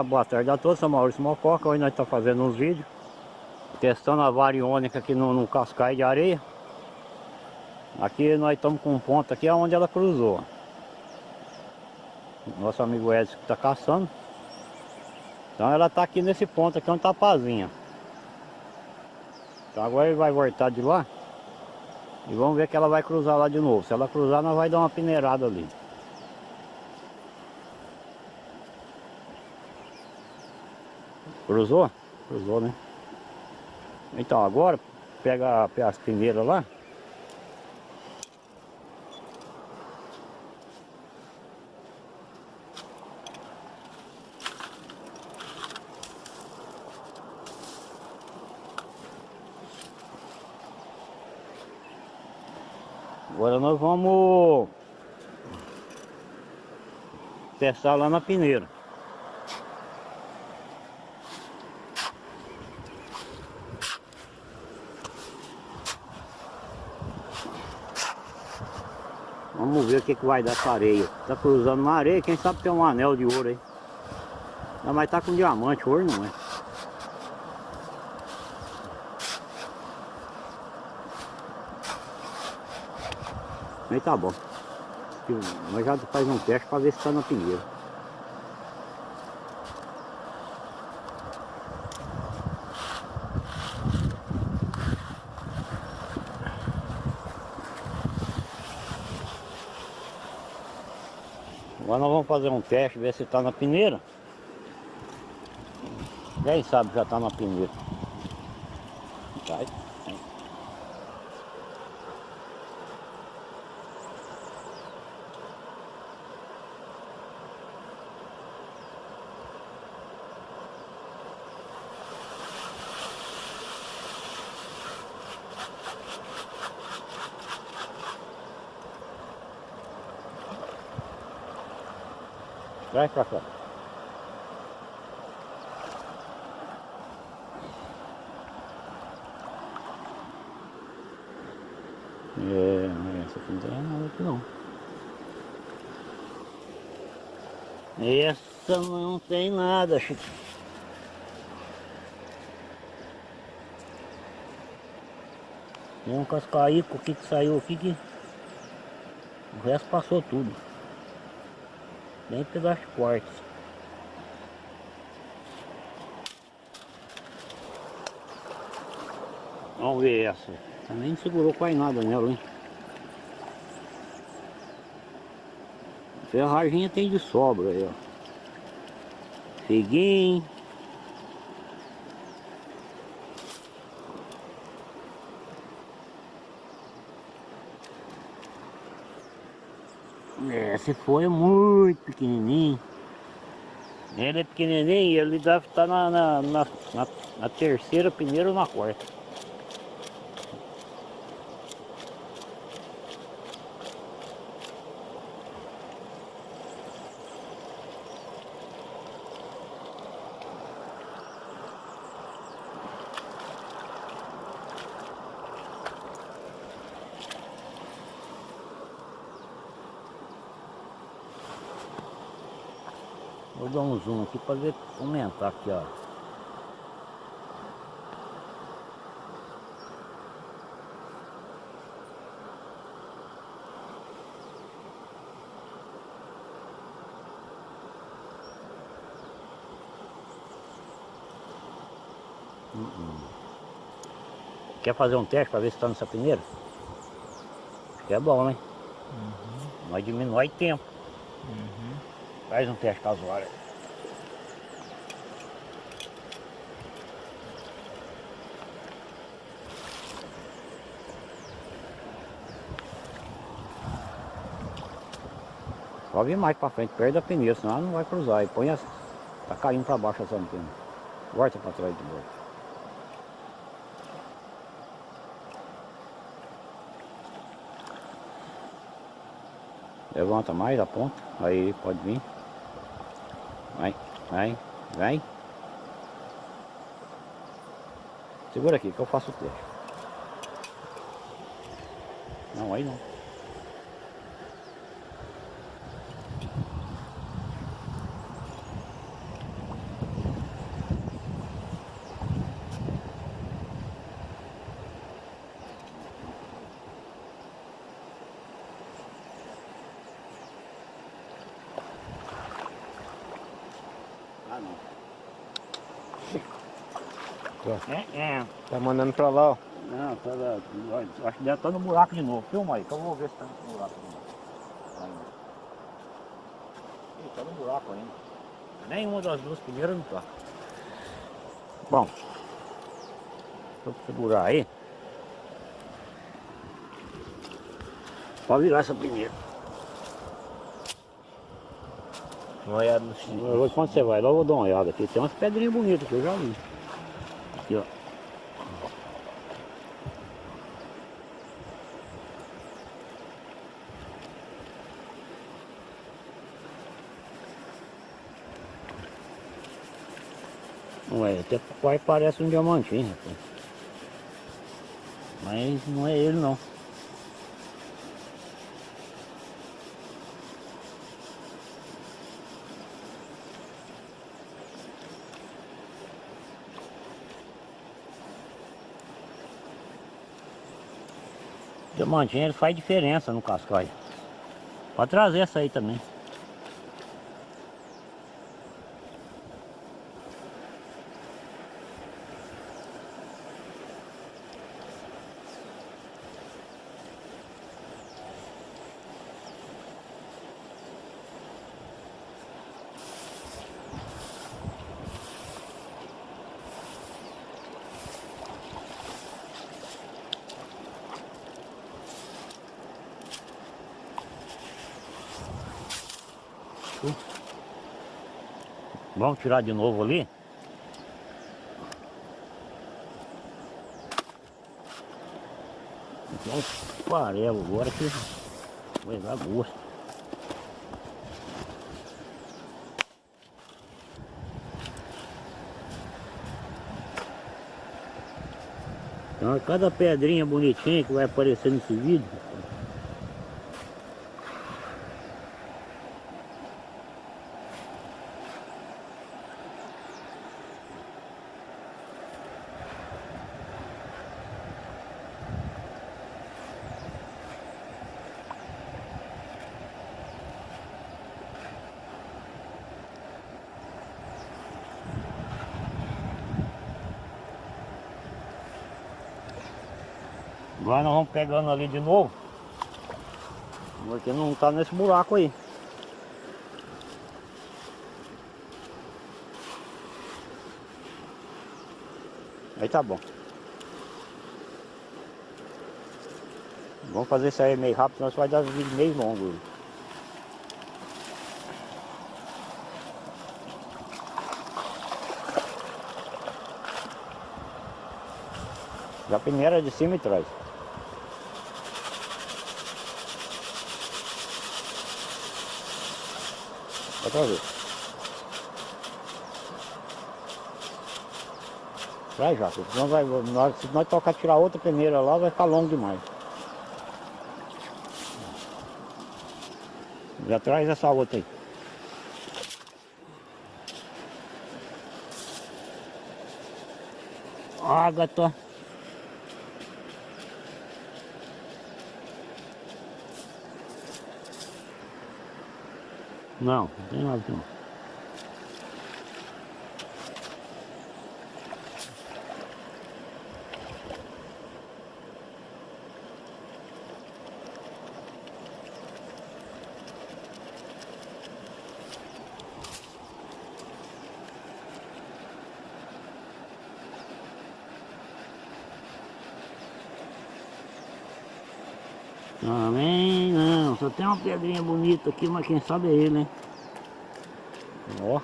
uma boa tarde a todos, sou Maurício Mococa, hoje nós estamos fazendo uns vídeos Testando a variônica aqui no, no de areia. Aqui nós estamos com um ponto aqui onde ela cruzou. Nosso amigo Edson que está caçando. Então ela está aqui nesse ponto aqui onde está a pazinha Então agora ele vai voltar de lá E vamos ver que ela vai cruzar lá de novo. Se ela cruzar nós vai dar uma peneirada ali Cruzou? Cruzou, né? Então agora, pega as peneiras lá. Agora nós vamos testar lá na peneira. Vamos ver o que, que vai dar essa areia. Tá cruzando na areia, quem sabe tem um anel de ouro aí. Não, mas tá com diamante, ouro não é. Aí tá bom. Nós já faz um teste para ver se tá na pinheira. Agora nós vamos fazer um teste, ver se está na peneira. Quem sabe já está na peneira. Vai. Vai pra cá. É, essa aqui não tem nada aqui não. Essa não tem nada, Chico. Tem um cascaico aqui que saiu aqui que o resto passou tudo bem pelas portas. Vamos ver essa. Também não segurou quase nada nela, hein? Ferraginha tem de sobra aí, ó. Figuinho. É, se foi muito pequenininho. Ele é pequenininho e ele deve estar na, na, na, na terceira peneira ou na quarta. Vou dar um zoom aqui para ver aumentar aqui, ó. Uh Quer fazer um teste para ver se está nessa peneira? Acho que é bom, né? Uhum. Vai diminuir tempo. Uhum. Faz um teste casual. Só vir mais pra frente, perto da pneu, senão ela não vai cruzar. E põe as... Tá caindo pra baixo essa antena. Volta pra trás de novo. Levanta mais a ponta. Aí pode vir. Vai, vai, vai. Segura aqui que eu faço o teste. Não, aí não. Tá. É, é. Tá mandando pra lá, ó. Não, tá lá. Acho que deve estar no buraco de novo. Filma aí, que eu vou ver se tá no buraco de novo. Ih, tá no buraco ainda. Nenhuma das duas primeiras não tá. Bom. Vou segurar aí. Pode virar essa primeira. Uma olhada no X. Hoje quando você vai lá, eu vou dar uma olhada aqui. Tem umas pedrinhas bonitas que eu já vi. Aqui, ó. Ué, até quase parece um diamantinho, rapaz. Mas não é ele não. Diamantinho ele faz diferença no cascaio. Pode trazer essa aí também. Vamos tirar de novo ali. Vamos farelo agora que vai dar gosto. Então cada pedrinha bonitinha que vai aparecer nesse vídeo Agora nós vamos pegando ali de novo. Porque não tá nesse buraco aí. Aí tá bom. Vamos fazer isso aí meio rápido, isso vai dar vídeo meio longo. Já primeira de cima e trás. Outra vez. Vai já, senão vai, nós, se nós tocar tirar outra peneira lá, vai ficar longo demais. Já traz essa outra aí. Ágata. Não, não tem nada aqui não. Também não, só tem uma pedrinha bonita aqui, mas quem sabe é ele, hein? Ó.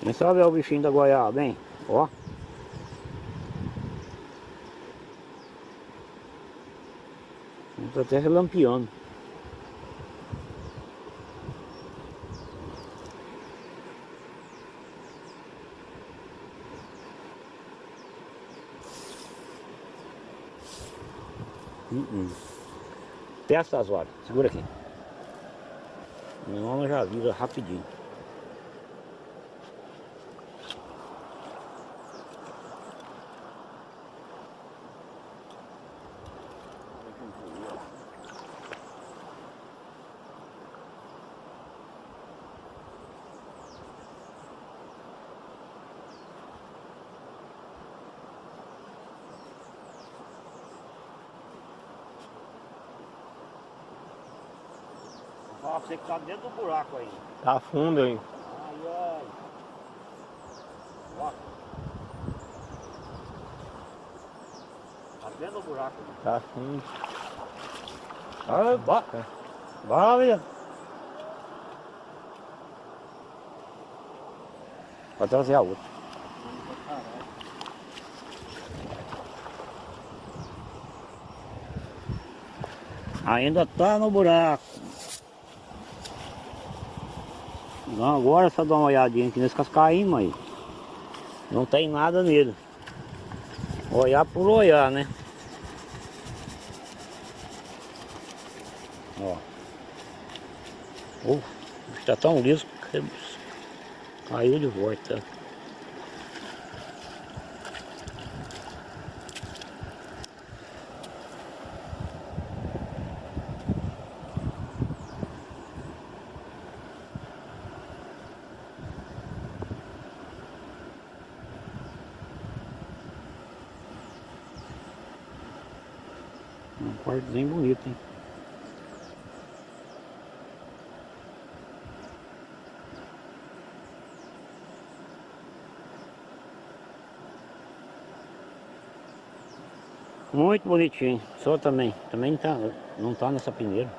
Quem sabe é o bichinho da goiaba, hein? Ó. Tá até relampeando. Testa as horas, segura aqui. Não, já vira rapidinho. Pra você que tá dentro do buraco aí. Tá fundo, hein? Ai, ai. Ó. Tá dentro do buraco. né? Tá fundo. Ai, bora. Bora, menino. Pode trazer a outra. Ainda tá no buraco. Não, agora só dar uma olhadinha aqui nesse cascaíma aí. Não tem nada nele. Olhar por olhar, né? Ó. Uf, está tão liso que caiu de volta. Um quartozinho bonito, hein? Muito bonitinho. Só também. Também tá, não tá nessa peneira.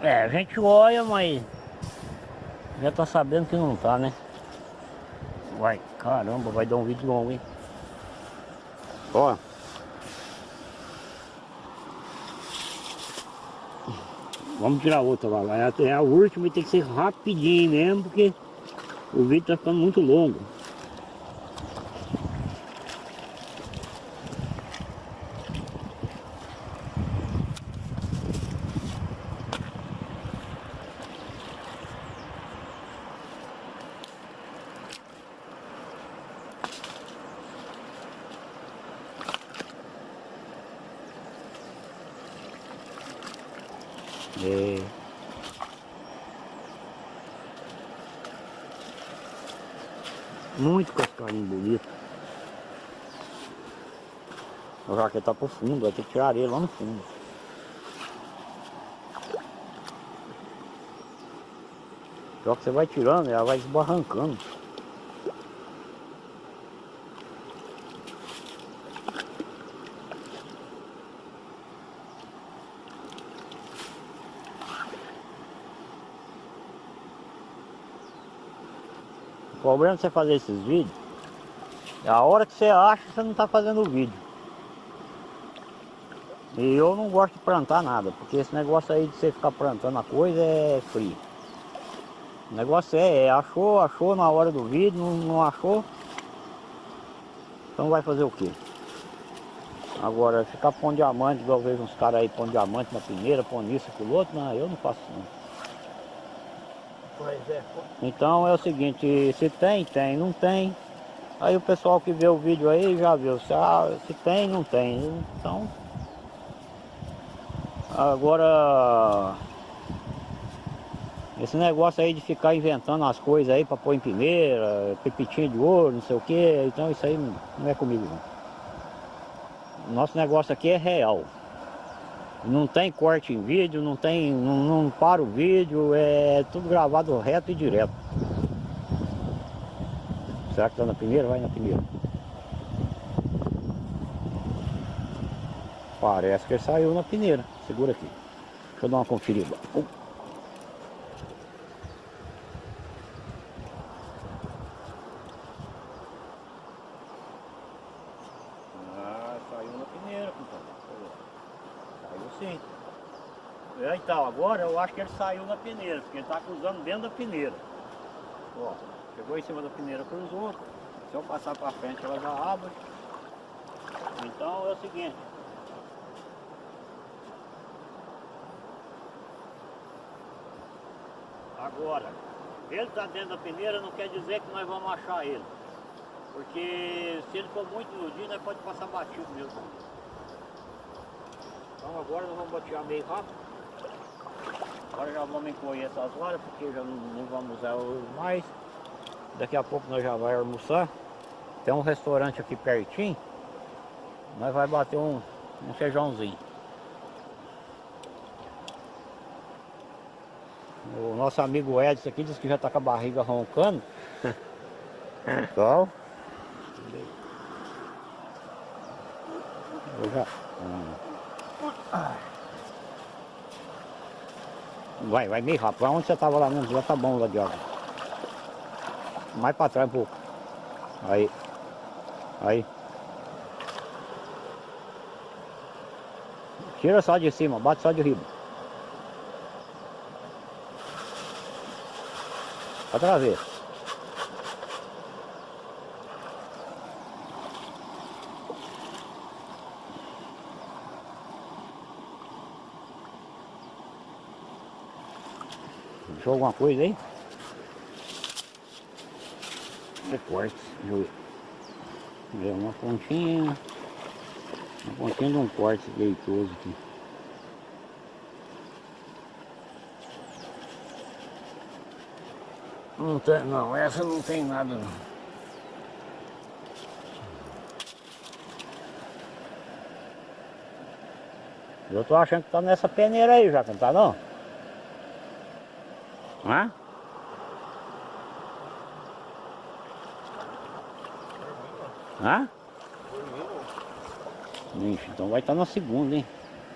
É, a gente olha, mas já tá sabendo que não tá, né? Vai, caramba, vai dar um vídeo longo, hein? Ó. Vamos tirar outra lá. lá. É a última e tem que ser rapidinho mesmo, porque o vídeo tá ficando muito longo. É. Muito cascarinho bonito. O jaqueta tá pro fundo, vai ter que tirar areia lá no fundo. Só que você vai tirando, ela vai esbarrancando. Problema de você fazer esses vídeos é a hora que você acha você não está fazendo o vídeo. E eu não gosto de plantar nada, porque esse negócio aí de você ficar plantando a coisa é frio. O negócio é, é achou, achou na hora do vídeo, não, não achou, então vai fazer o quê? Agora, ficar pondo diamante, igual eu vejo uns caras aí pondo diamante na primeira, pondo isso, aquilo outro, não, eu não faço não. Pois é. Então é o seguinte, se tem, tem, não tem. Aí o pessoal que vê o vídeo aí já viu, se, ah, se tem, não tem. Então, agora, esse negócio aí de ficar inventando as coisas aí para pôr em primeira, pepitinho de ouro, não sei o que, então isso aí não, é comigo não. Nosso negócio aqui é real. Não tem corte em vídeo, não tem, não, não para o vídeo, é tudo gravado reto e direto. Será que tá na primeira? Vai na primeira. Parece que ele saiu na peneira. Segura aqui. Deixa eu dar uma conferida. Uh. Ah, saiu na peneira, compadre. Saiu sim. É, então, agora eu acho que ele saiu na peneira, porque ele está cruzando dentro da peneira. Ó, pegou em cima da peneira, cruzou. Se eu passar para frente, ela já abre. Então é o seguinte. Agora, ele está dentro da peneira não quer dizer que nós vamos achar ele. Porque se ele for muito iludido, nós pode passar batido mesmo. Então agora nós vamos batear meio rápido. Agora já vamos encolher essas varas, porque já não, não vamos usar o mais. Daqui a pouco nós já vai almoçar. Tem um restaurante aqui pertinho. Nós vai bater um, um feijãozinho. O nosso amigo Edson aqui disse que já tá com a barriga roncando. Então. Eu já. hum. Vai, vai meio rápido. Vai onde você tava lá mesmo, já tá bom lá de água. Mais pra trás um pouco. Aí. Aí. Tira só de cima, bate só de riba. Outra vez. Deixou alguma coisa aí? É corte, deixa eu ver. Uma pontinha. Uma pontinha de um corte leitoso aqui. Não tem, não, essa não tem nada não. Eu tô achando que tá nessa peneira aí já, não tá não? Hã? Hã? Ixi, então vai estar na segunda, hein?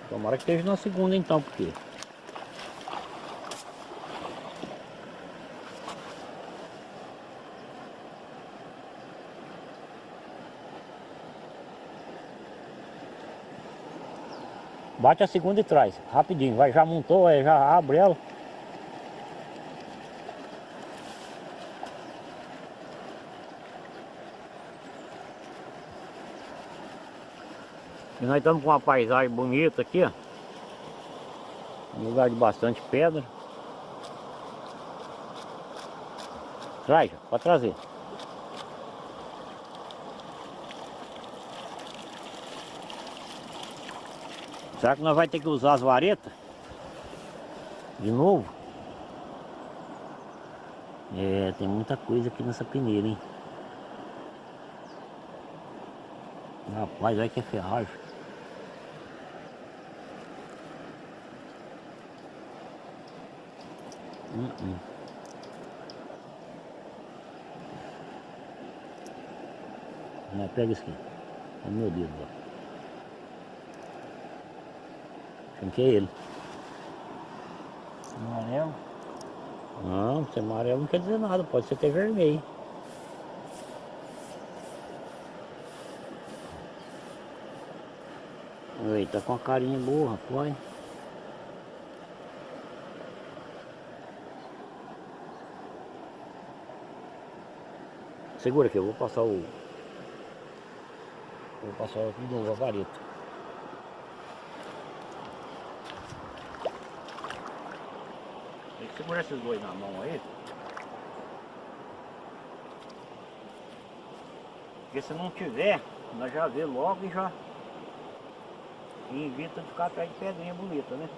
Tomara que esteja na segunda então, porque... Bate a segunda e traz, rapidinho, vai, já montou, é, já abre ela. E nós estamos com uma paisagem bonita aqui, ó. Um lugar de bastante pedra. Traz, pode trazer. Será que nós vamos ter que usar as varetas? De novo? É, tem muita coisa aqui nessa peneira, hein? Rapaz, olha que é ferragem. Hum, hum. Não, pega isso aqui. É meu dedo, ó. Que é ele? Amarelo. Não, se é amarelo não quer dizer nada, pode ser até vermelho. Oi, tá com a carinha boa, rapaz. Segura aqui, eu vou passar o... Vou passar de novo a. Tem que segurar esses dois na mão aí. Porque se não tiver, nós já vê logo e já e evita de ficar atrás de pedrinha bonita, né?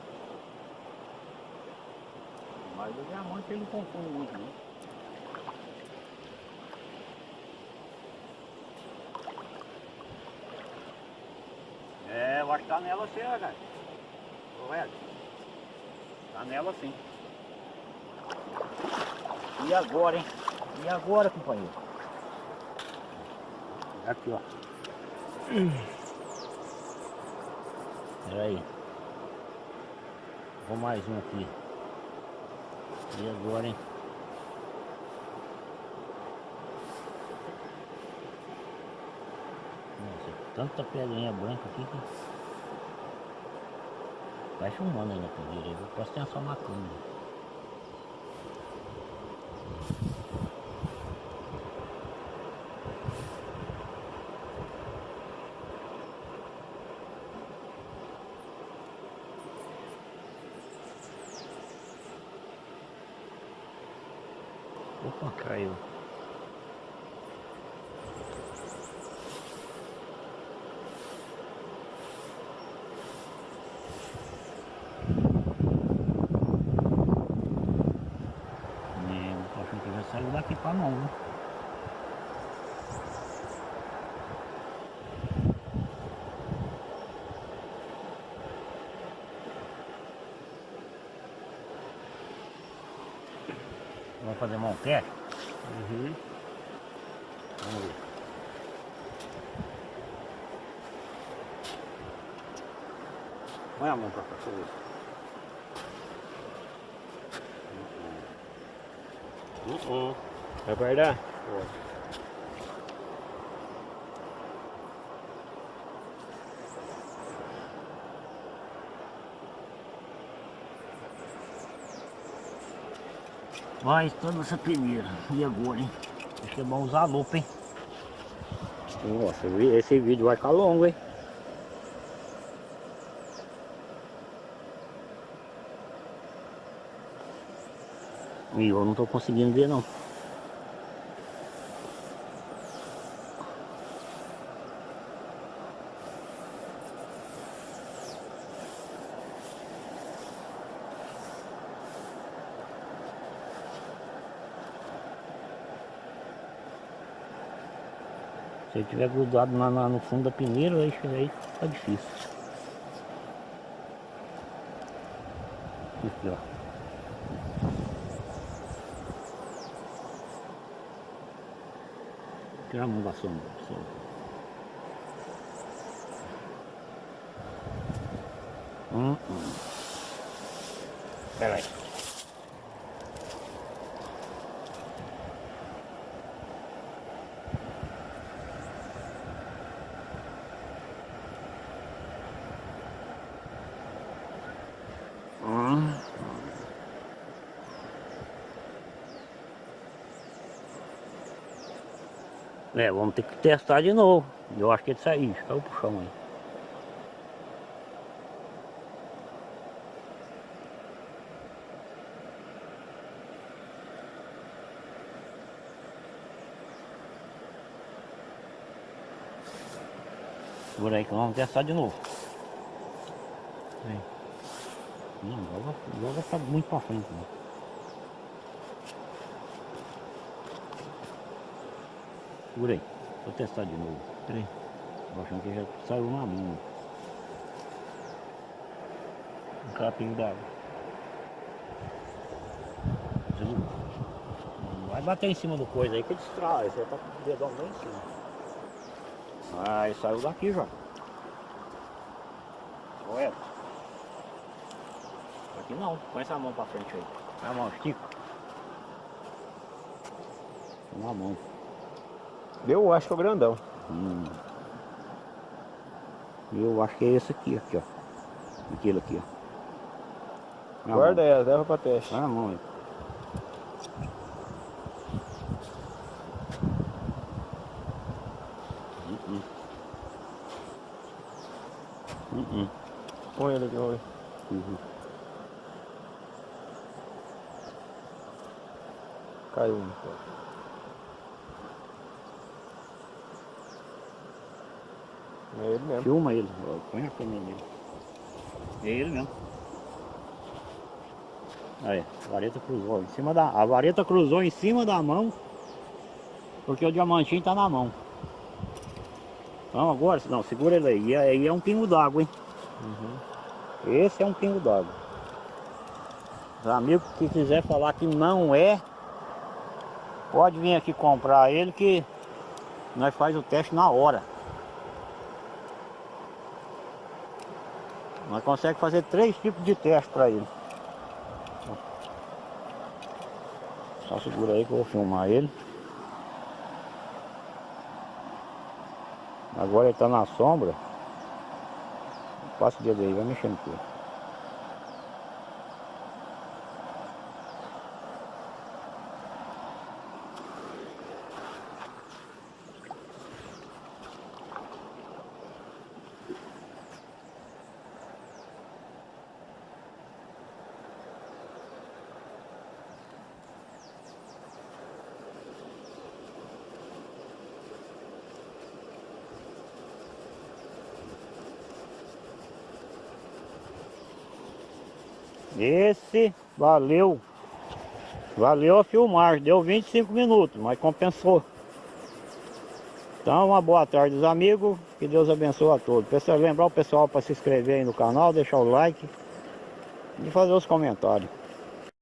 Mas o diamante ele não confunde muito, né? É, eu acho que tá nela sim, ó, cara. Correto. Tá nela sim. E agora, hein? E agora, companheiro? Aqui, ó. Pera aí. Vou mais um aqui. E agora, hein? Nossa, tanta pedrinha branca aqui que... Vai filmando aí na peneira, eu posso ter só uma câmera. Opa, caiu. É, eu tô achando que já saiu daqui pra mão, viu? Vamos fazer um teste? Uhum. Vamos ver. Põe a mão pra cá, deixa eu ver. Uh -uh. Vai guardar? Pode. Vai toda essa peneira. E agora, hein? Acho que é bom usar a lupa, hein? Nossa, esse vídeo vai ficar longo, hein? E eu não tô conseguindo ver não. Se ele tiver grudado lá, lá no fundo da peneira, aí, aí fica difícil. Aqui, ó. Tirar a mão da sombra. Hum, hum. Pera É, vamos ter que testar de novo. Eu acho que ele saiu, caiu pro chão aí. Segura aí que vamos testar de novo. Aí. Não, joga, joga tá muito pra frente. Né? Segura aí, vou testar de novo. Peraí. Tô achando que já saiu na mão. Um capinho d'água. Vai bater em cima do coisa aí que distrai. Você tá com o dedão bem em cima. Aí saiu daqui já. Olha. Aqui não, põe essa mão pra frente aí. A mão, estica. Põe a mão. Eu acho que é o grandão. Hum. Eu acho que é esse aqui, aqui, ó. Aquele aqui, ó. Põe a Guarda mão. ela, leva pra teste. Põe a mão hum. Põe ele aqui, vamos ver. Uhum. Caiu um. É ele mesmo. Filma ele, põe a câmera nele. É ele mesmo. Aí, a vareta cruzou em cima da. A vareta cruzou em cima da mão. Porque o diamantinho tá na mão. Então agora, não, segura ele aí. E aí é um pingo d'água, hein? Uhum. Esse é um pingo d'água. Os amigos que quiser falar que não é, pode vir aqui comprar ele que nós faz o teste na hora. Nós conseguimos fazer três tipos de teste para ele. Só segura aí que eu vou filmar ele. Agora ele está na sombra. Passa o dedo aí, vai mexendo com ele. Esse valeu. Valeu a filmagem. Deu 25 minutos, mas compensou. Então, uma boa tarde, os amigos. Que Deus abençoe a todos. Pessoal, lembrar o pessoal para se inscrever aí no canal, deixar o like e fazer os comentários.